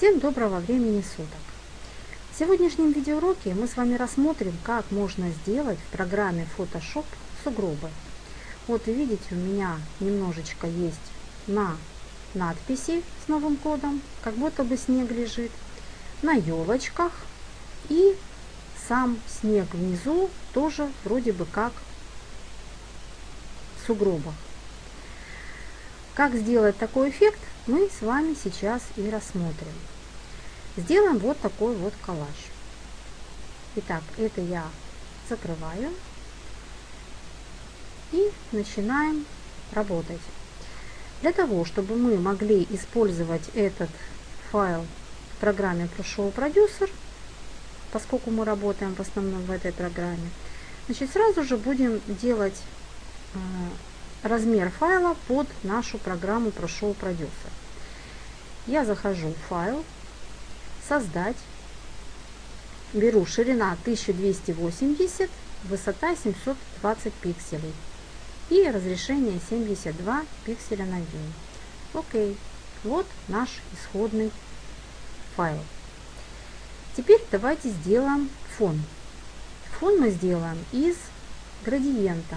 Всем доброго времени суток! В сегодняшнем видеоуроке мы с вами рассмотрим, как можно сделать в программе Photoshop сугробы. Вот видите, у меня немножечко есть на надписи с новым кодом, как будто бы снег лежит, на елочках и сам снег внизу тоже вроде бы как в сугробах. Как сделать такой эффект, мы с вами сейчас и рассмотрим. Сделаем вот такой вот коллаж. Итак, это я закрываю и начинаем работать. Для того, чтобы мы могли использовать этот файл в программе Pro Producer, поскольку мы работаем в основном в этой программе, значит, сразу же будем делать э, размер файла под нашу программу Pro Producer. Я захожу в файл, создать, беру ширина 1280, высота 720 пикселей и разрешение 72 пикселя на дюйм. Окей, вот наш исходный файл. Теперь давайте сделаем фон. Фон мы сделаем из градиента.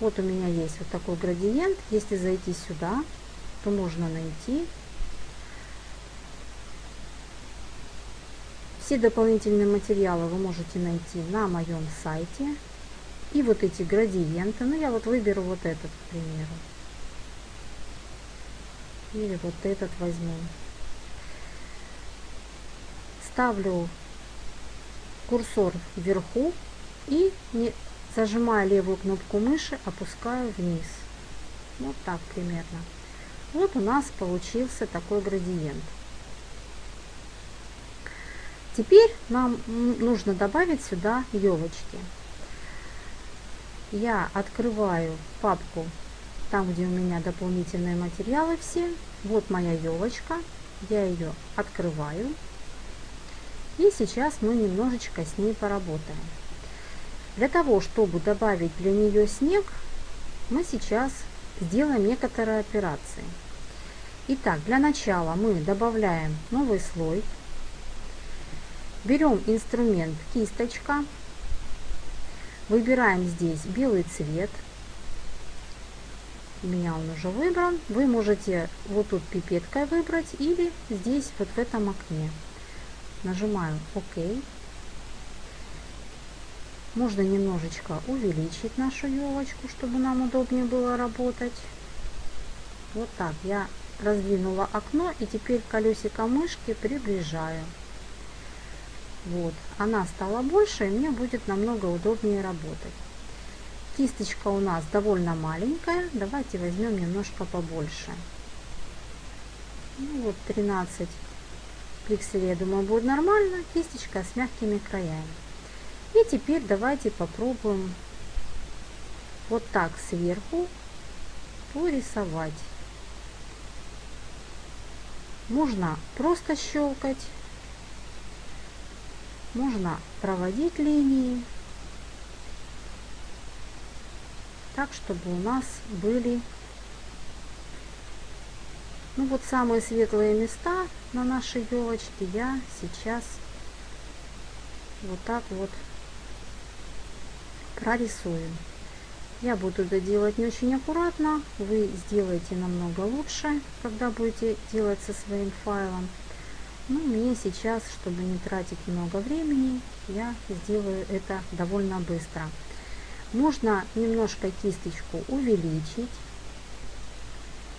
Вот у меня есть вот такой градиент. Если зайти сюда, то можно найти Все дополнительные материалы вы можете найти на моем сайте. И вот эти градиенты. Ну, я вот выберу вот этот, к примеру. Или вот этот возьму. Ставлю курсор вверху и не зажимая левую кнопку мыши, опускаю вниз. Вот так примерно. Вот у нас получился такой градиент. Теперь нам нужно добавить сюда елочки. Я открываю папку, там где у меня дополнительные материалы все. Вот моя елочка, я ее открываю. И сейчас мы немножечко с ней поработаем. Для того, чтобы добавить для нее снег, мы сейчас сделаем некоторые операции. Итак, для начала мы добавляем новый слой Берем инструмент кисточка, выбираем здесь белый цвет. У меня он уже выбран. Вы можете вот тут пипеткой выбрать или здесь вот в этом окне. Нажимаю ОК. Можно немножечко увеличить нашу елочку, чтобы нам удобнее было работать. Вот так я раздвинула окно и теперь колесико мышки приближаю. Вот, она стала больше, и мне будет намного удобнее работать. Кисточка у нас довольно маленькая, давайте возьмем немножко побольше. Ну, вот 13 пикселей, я думаю, будет нормально. Кисточка с мягкими краями. И теперь давайте попробуем вот так сверху порисовать. Можно просто щелкать можно проводить линии так, чтобы у нас были ну вот самые светлые места на нашей елочке я сейчас вот так вот прорисую. Я буду это делать не очень аккуратно, вы сделаете намного лучше, когда будете делать со своим файлом. Ну, мне сейчас, чтобы не тратить много времени, я сделаю это довольно быстро. Можно немножко кисточку увеличить.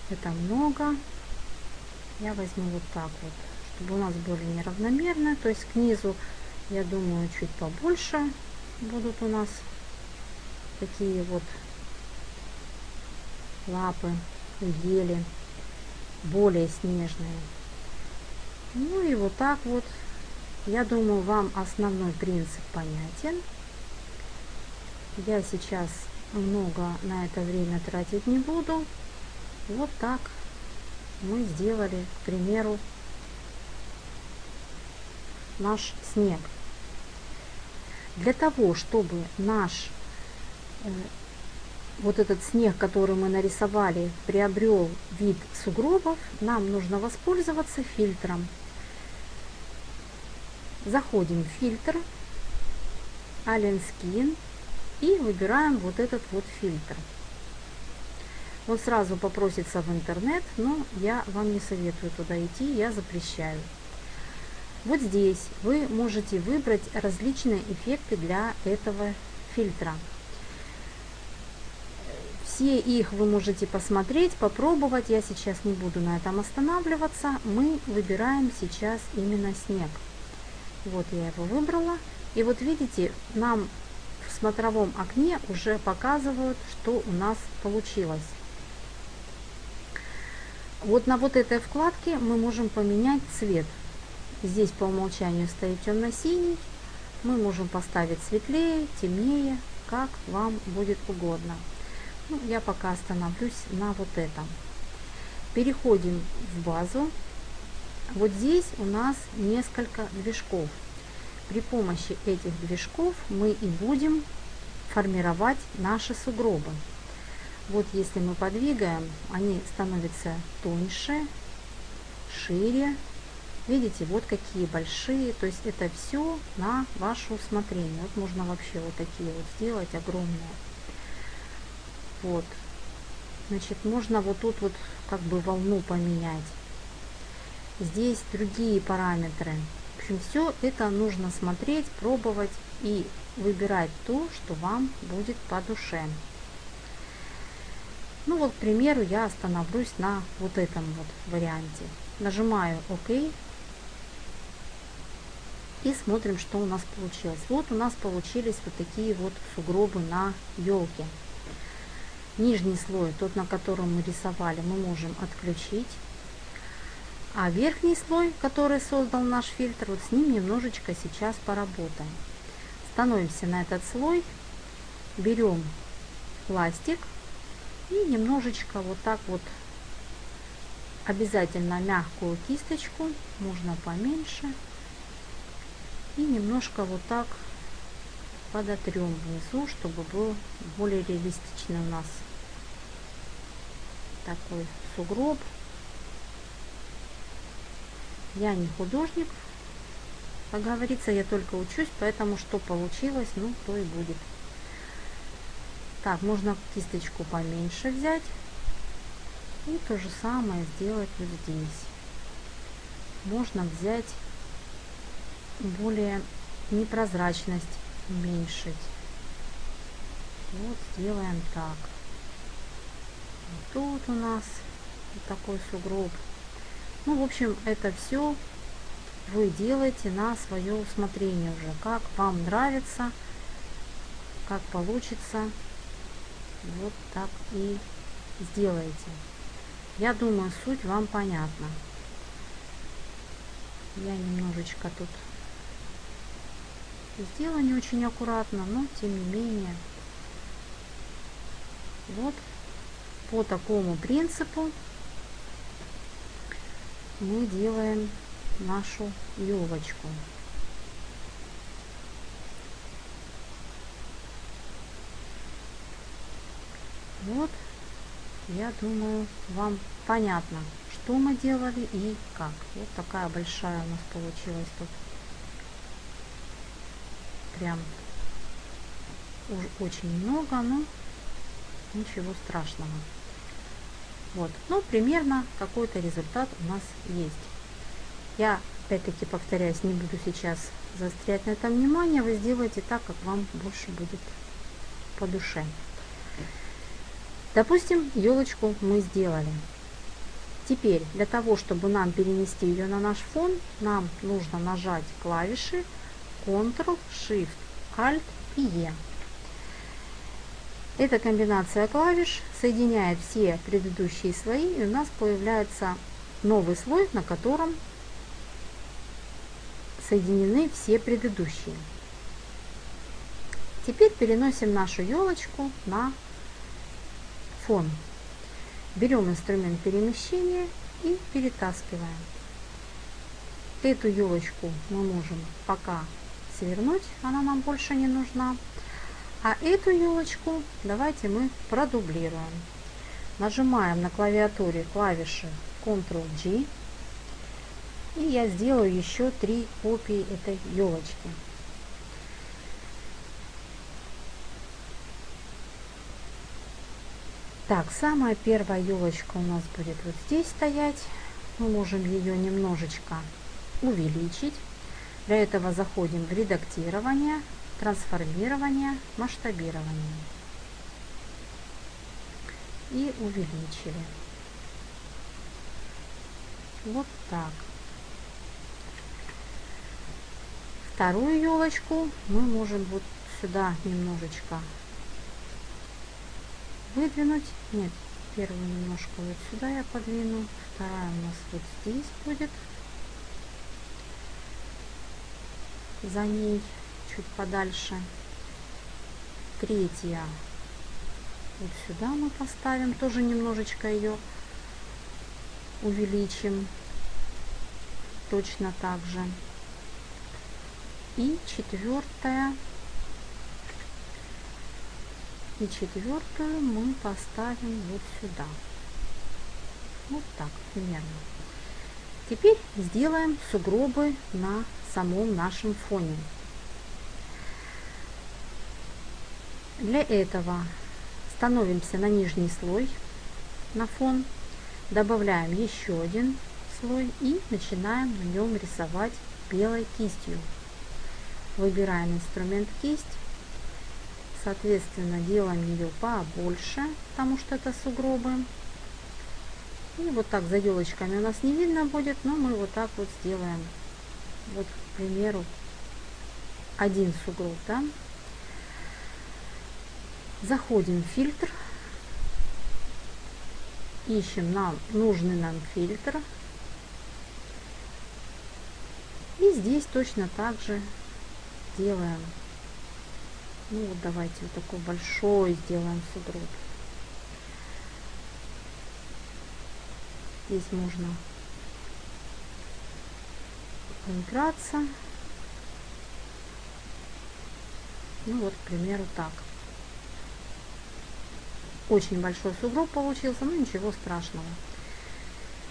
Это много. Я возьму вот так вот, чтобы у нас были неравномерно. То есть к низу, я думаю, чуть побольше будут у нас такие вот лапы у ели, более снежные. Ну и вот так вот. Я думаю, вам основной принцип понятен. Я сейчас много на это время тратить не буду. Вот так мы сделали, к примеру, наш снег. Для того, чтобы наш э, вот этот снег, который мы нарисовали, приобрел вид сугробов, нам нужно воспользоваться фильтром. Заходим в фильтр, Alien Skin и выбираем вот этот вот фильтр. Он сразу попросится в интернет, но я вам не советую туда идти, я запрещаю. Вот здесь вы можете выбрать различные эффекты для этого фильтра. Все их вы можете посмотреть, попробовать. Я сейчас не буду на этом останавливаться. Мы выбираем сейчас именно снег. Вот я его выбрала. И вот видите, нам в смотровом окне уже показывают, что у нас получилось. Вот на вот этой вкладке мы можем поменять цвет. Здесь по умолчанию стоит темно-синий. Мы можем поставить светлее, темнее, как вам будет угодно. Ну, я пока остановлюсь на вот этом. Переходим в базу. Вот здесь у нас несколько движков. При помощи этих движков мы и будем формировать наши сугробы. Вот если мы подвигаем, они становятся тоньше, шире. Видите, вот какие большие. То есть это все на ваше усмотрение. Вот можно вообще вот такие вот сделать огромные. Вот. Значит, можно вот тут вот как бы волну поменять. Здесь другие параметры. В общем, все это нужно смотреть, пробовать и выбирать то, что вам будет по душе. Ну вот, к примеру, я остановлюсь на вот этом вот варианте. Нажимаю ОК. И смотрим, что у нас получилось. Вот у нас получились вот такие вот сугробы на елке. Нижний слой, тот, на котором мы рисовали, мы можем отключить. А верхний слой, который создал наш фильтр, вот с ним немножечко сейчас поработаем. Становимся на этот слой, берем пластик и немножечко вот так вот, обязательно мягкую кисточку, можно поменьше, и немножко вот так подотрем внизу, чтобы был более реалистичный у нас такой сугроб. Я не художник, как говорится, я только учусь, поэтому что получилось, ну, то и будет. Так, можно кисточку поменьше взять и то же самое сделать вот здесь. Можно взять более непрозрачность уменьшить. Вот сделаем так. Тут у нас такой сугроб. Ну, в общем, это все вы делаете на свое усмотрение уже. Как вам нравится, как получится, вот так и сделайте. Я думаю, суть вам понятна. Я немножечко тут сделала не очень аккуратно, но тем не менее. Вот по такому принципу мы делаем нашу елочку. Вот, я думаю, вам понятно, что мы делали и как. Вот такая большая у нас получилась тут. Прям уж очень много, но ничего страшного. Вот, ну, примерно какой-то результат у нас есть. Я, опять-таки, повторяюсь, не буду сейчас заострять на этом внимание. Вы сделаете так, как вам больше будет по душе. Допустим, елочку мы сделали. Теперь, для того, чтобы нам перенести ее на наш фон, нам нужно нажать клавиши Ctrl, Shift, Alt и E. Эта комбинация клавиш соединяет все предыдущие слои, и у нас появляется новый слой, на котором соединены все предыдущие. Теперь переносим нашу елочку на фон. Берем инструмент перемещения и перетаскиваем. Эту елочку мы можем пока свернуть, она нам больше не нужна. А эту елочку давайте мы продублируем. Нажимаем на клавиатуре клавиши Ctrl-G И я сделаю еще три копии этой елочки. Так, самая первая елочка у нас будет вот здесь стоять. Мы можем ее немножечко увеличить. Для этого заходим в редактирование, трансформирование, масштабирование. И увеличили. Вот так. Вторую елочку мы можем вот сюда немножечко выдвинуть. Нет, первую немножко вот сюда я подвину. Вторая у нас вот здесь будет. За ней чуть подальше. Третья вот сюда мы поставим. Тоже немножечко ее увеличим. Точно так же. И четвертая. И четвертую мы поставим вот сюда. Вот так примерно. Теперь сделаем сугробы на самом нашем фоне. Для этого становимся на нижний слой, на фон, добавляем еще один слой и начинаем на нем рисовать белой кистью. Выбираем инструмент кисть Соответственно, делаем ее побольше, потому что это сугробы. И вот так за елочками у нас не видно будет, но мы вот так вот сделаем. Вот, к примеру, один сугроб, да. Заходим в фильтр, ищем нам нужный нам фильтр. И здесь точно так же делаем ну вот давайте вот такой большой сделаем сугроб. Здесь можно поиграться. Ну вот, к примеру, так. Очень большой сугроб получился, но ничего страшного.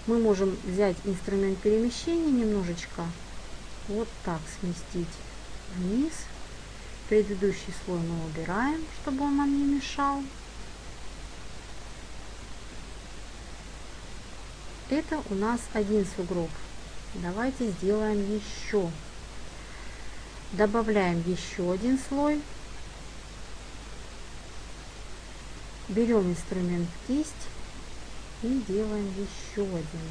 Мы можем взять инструмент перемещения немножечко, вот так сместить вниз. Предыдущий слой мы убираем, чтобы он нам не мешал. Это у нас один сугроб. Давайте сделаем еще. Добавляем еще один слой. Берем инструмент кисть и делаем еще один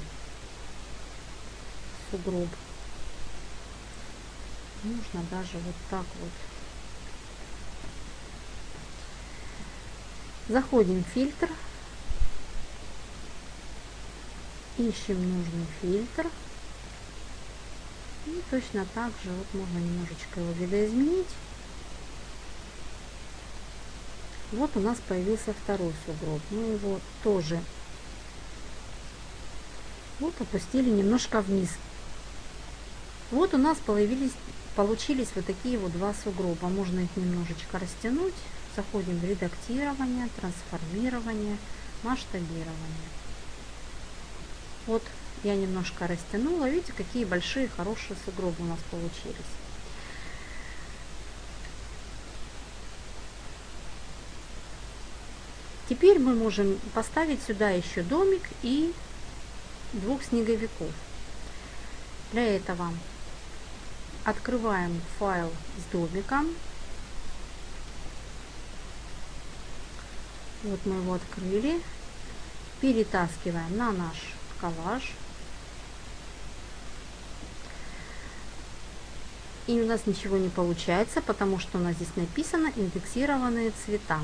сугроб. Нужно даже вот так вот Заходим в фильтр, ищем нужный фильтр. И точно так же вот можно немножечко его видоизменить. Вот у нас появился второй сугроб. Мы его тоже вот опустили немножко вниз. Вот у нас появились, получились вот такие вот два сугроба. Можно их немножечко растянуть заходим в редактирование, трансформирование, масштабирование. Вот я немножко растянула. Видите, какие большие, хорошие сугробы у нас получились. Теперь мы можем поставить сюда еще домик и двух снеговиков. Для этого открываем файл с домиком, Вот мы его открыли. Перетаскиваем на наш коллаж. И у нас ничего не получается, потому что у нас здесь написано индексированные цвета.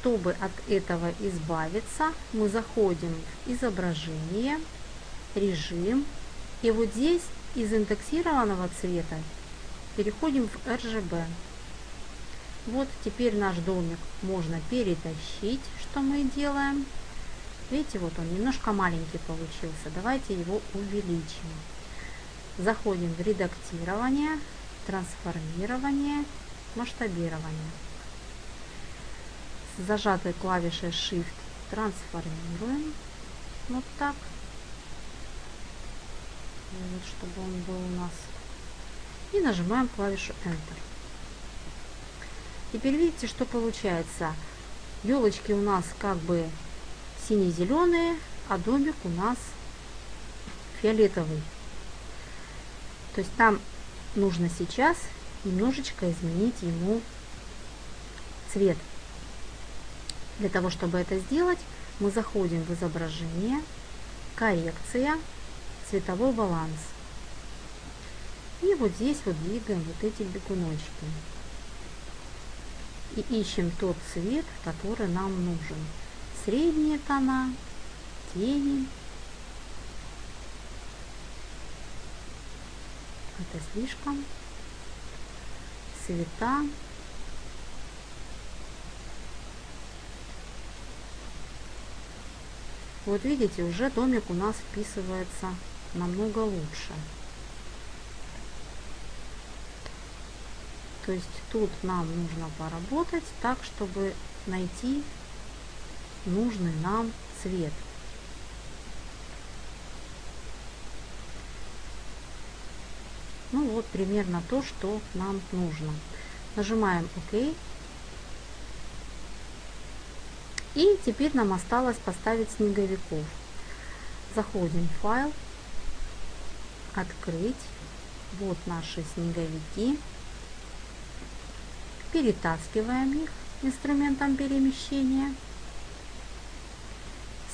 Чтобы от этого избавиться, мы заходим в изображение, режим. И вот здесь из индексированного цвета переходим в RGB. Вот теперь наш домик можно перетащить, что мы делаем. Видите, вот он немножко маленький получился. Давайте его увеличим. Заходим в редактирование, трансформирование, масштабирование. Зажатой клавишей Shift трансформируем. Вот так. вот, чтобы он был у нас. И нажимаем клавишу Enter. Теперь видите, что получается. Елочки у нас как бы сине-зеленые, а домик у нас фиолетовый. То есть там нужно сейчас немножечко изменить ему цвет. Для того, чтобы это сделать, мы заходим в изображение, коррекция, цветовой баланс. И вот здесь вот двигаем вот эти бегуночки. И ищем тот цвет, который нам нужен. Средние тона, тени. Это слишком. Цвета. Вот видите, уже домик у нас вписывается намного лучше. То есть тут нам нужно поработать так, чтобы найти нужный нам цвет. Ну вот примерно то, что нам нужно. Нажимаем ОК. И теперь нам осталось поставить снеговиков. Заходим в файл, открыть. Вот наши снеговики. Перетаскиваем их инструментом перемещения.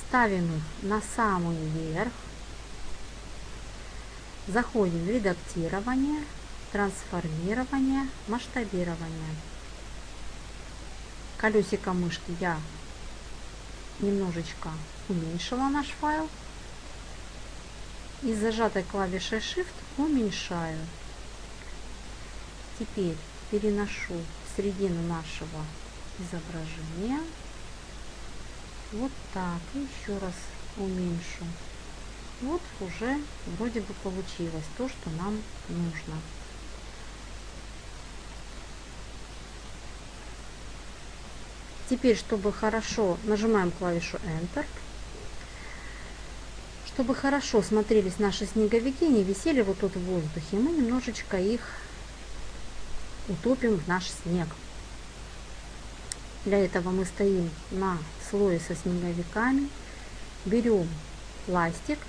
Ставим их на самый верх. Заходим в редактирование, трансформирование, масштабирование. Колесико мышки я немножечко уменьшила наш файл. И зажатой клавишей Shift уменьшаю. Теперь переношу в середину нашего изображения. Вот так. И еще раз уменьшу. Вот уже вроде бы получилось то, что нам нужно. Теперь, чтобы хорошо, нажимаем клавишу Enter. Чтобы хорошо смотрелись наши снеговики, не висели вот тут в воздухе, мы немножечко их утопим в наш снег. Для этого мы стоим на слое со снеговиками, берем пластик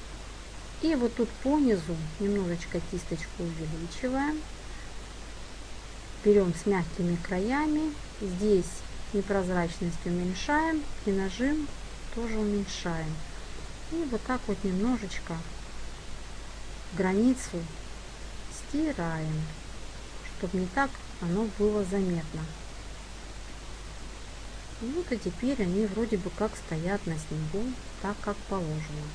и вот тут по низу немножечко кисточку увеличиваем. Берем с мягкими краями. Здесь непрозрачность уменьшаем и нажим тоже уменьшаем. И вот так вот немножечко границу стираем, чтобы не так оно было заметно. Вот и теперь они вроде бы как стоят на снегу, так как положено.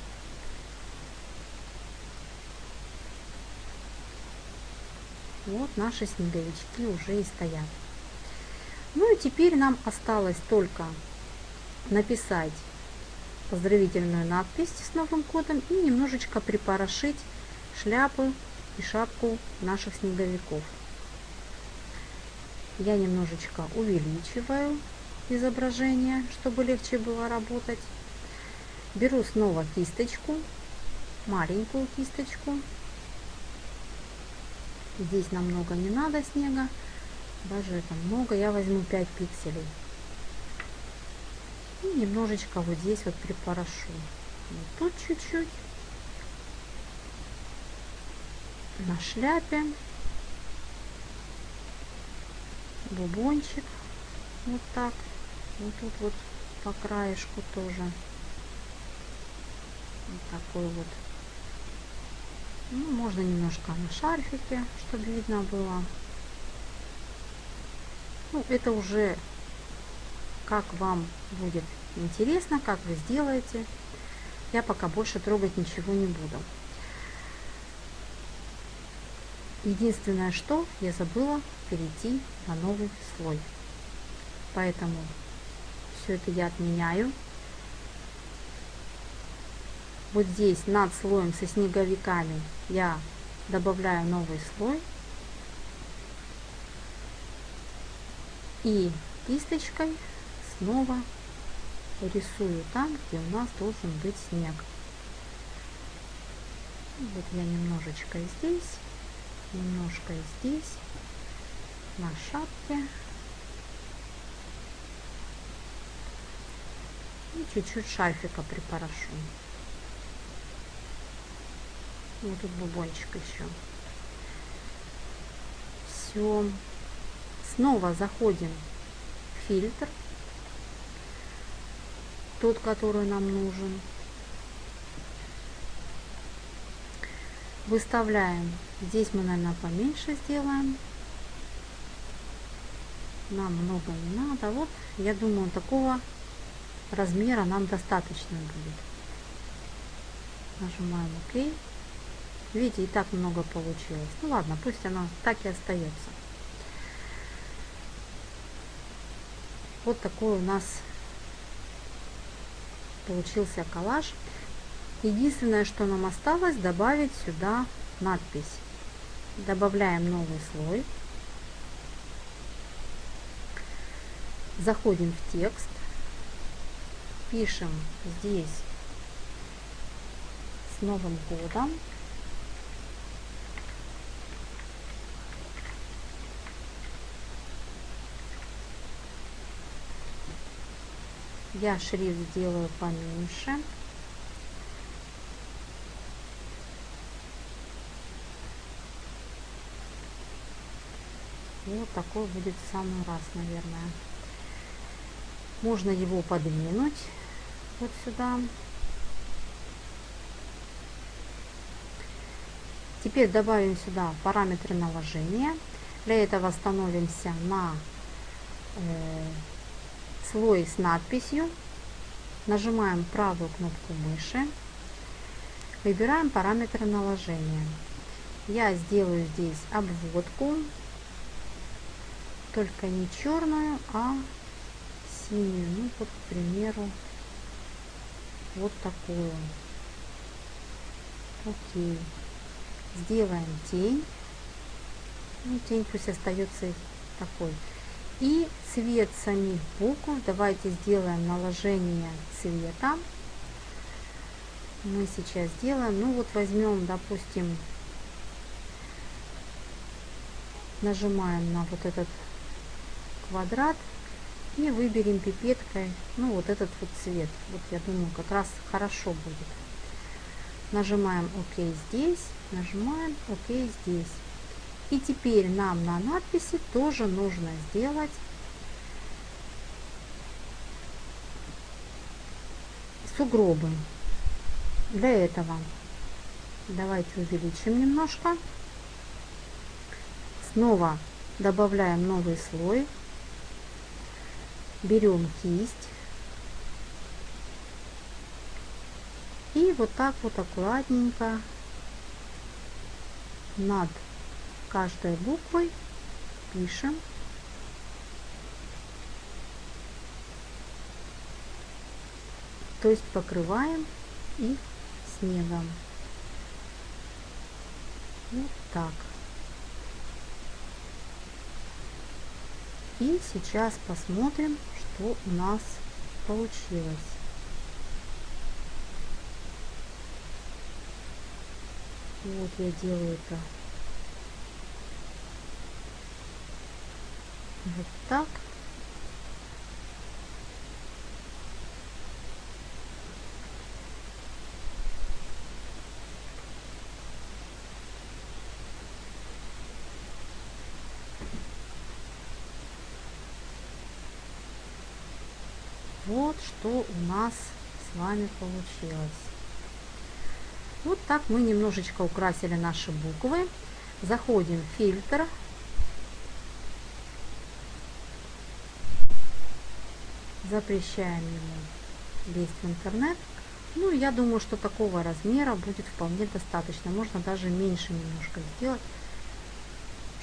Вот наши снеговички уже и стоят. Ну и теперь нам осталось только написать поздравительную надпись с новым кодом и немножечко припорошить шляпы и шапку наших снеговиков. Я немножечко увеличиваю изображение, чтобы легче было работать. Беру снова кисточку, маленькую кисточку. Здесь намного не надо снега даже это много, я возьму 5 пикселей. И немножечко вот здесь вот припорошу. Вот тут чуть-чуть. На шляпе. Бубончик. Вот так. Вот тут вот по краешку тоже. Вот такой вот. Ну, можно немножко на шарфике, чтобы видно было. Ну, это уже как вам будет интересно, как вы сделаете. Я пока больше трогать ничего не буду. Единственное, что я забыла перейти на новый слой. Поэтому все это я отменяю. Вот здесь над слоем со снеговиками я добавляю новый слой И кисточкой снова рисую там, где у нас должен быть снег. Вот я немножечко здесь, немножко здесь, на шапке. И чуть-чуть шарфика припорошу. Вот тут бубончик еще. Все. Снова заходим в фильтр. Тот, который нам нужен. Выставляем. Здесь мы, наверное, поменьше сделаем. Нам много не надо. Вот, я думаю, такого размера нам достаточно будет. Нажимаем ОК. Видите, и так много получилось. Ну ладно, пусть оно так и остается. Вот такой у нас получился коллаж. Единственное, что нам осталось, добавить сюда надпись. Добавляем новый слой. Заходим в текст. Пишем здесь с Новым годом. Я шрифт сделаю поменьше. Вот такой будет в самый раз, наверное. Можно его подвинуть вот сюда. Теперь добавим сюда параметры наложения. Для этого становимся на э, слой с надписью. Нажимаем правую кнопку мыши. Выбираем параметры наложения. Я сделаю здесь обводку, только не черную, а синюю. Ну, вот, к примеру, вот такую. Окей. Сделаем тень. Ну, тень пусть остается такой. И цвет самих букв. Давайте сделаем наложение цвета. Мы сейчас сделаем. Ну вот возьмем, допустим, нажимаем на вот этот квадрат и выберем пипеткой, ну вот этот вот цвет. Вот я думаю, как раз хорошо будет. Нажимаем ОК здесь, нажимаем ОК здесь. И теперь нам на надписи тоже нужно сделать сугробы. Для этого давайте увеличим немножко. Снова добавляем новый слой берем кисть и вот так вот аккуратненько над каждой буквой пишем. То есть покрываем их снегом. Вот так. И сейчас посмотрим, что у нас получилось. Вот я делаю это вот так. Вот что у нас с вами получилось. Вот так мы немножечко украсили наши буквы. Заходим в фильтр. Запрещаем ему лезть в интернет. Ну, я думаю, что такого размера будет вполне достаточно. Можно даже меньше немножко сделать,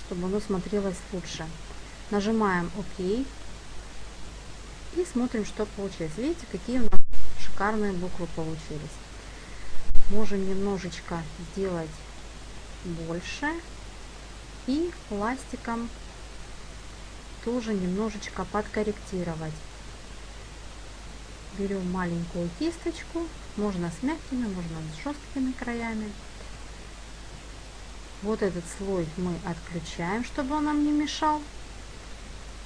чтобы оно смотрелось лучше. Нажимаем ОК. И смотрим, что получилось. Видите, какие у нас шикарные буквы получились. Можем немножечко сделать больше. И пластиком тоже немножечко подкорректировать. Берем маленькую кисточку, можно с мягкими, можно с жесткими краями. Вот этот слой мы отключаем, чтобы он нам не мешал.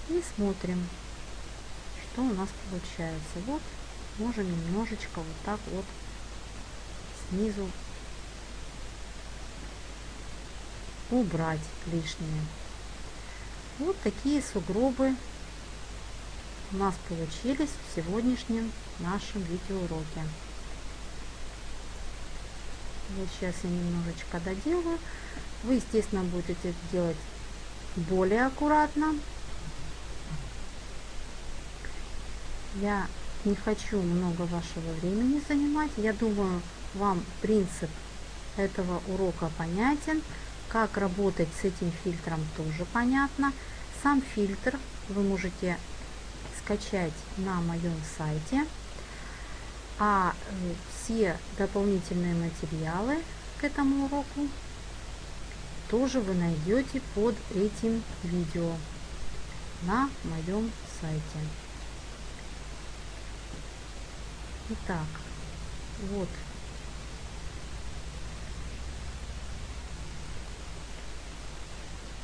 И смотрим, что у нас получается. Вот можем немножечко вот так вот снизу убрать лишнее. Вот такие сугробы у нас получились в сегодняшнем нашем видеоуроке. Вот сейчас я немножечко доделаю. Вы, естественно, будете делать более аккуратно. Я не хочу много вашего времени занимать. Я думаю, вам принцип этого урока понятен. Как работать с этим фильтром тоже понятно. Сам фильтр вы можете скачать на моем сайте. А э, все дополнительные материалы к этому уроку тоже вы найдете под этим видео на моем сайте. Итак, вот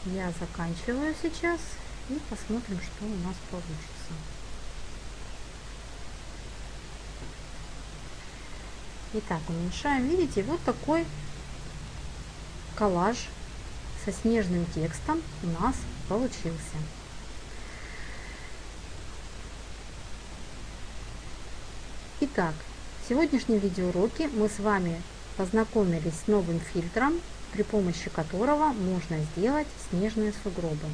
я заканчиваю сейчас и посмотрим, что у нас получится. Итак, уменьшаем. Видите, вот такой коллаж со снежным текстом у нас получился. Итак, в сегодняшнем видеоуроке мы с вами познакомились с новым фильтром, при помощи которого можно сделать снежные сугробы.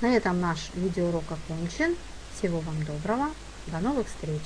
На этом наш видеоурок окончен. Всего вам доброго. До новых встреч!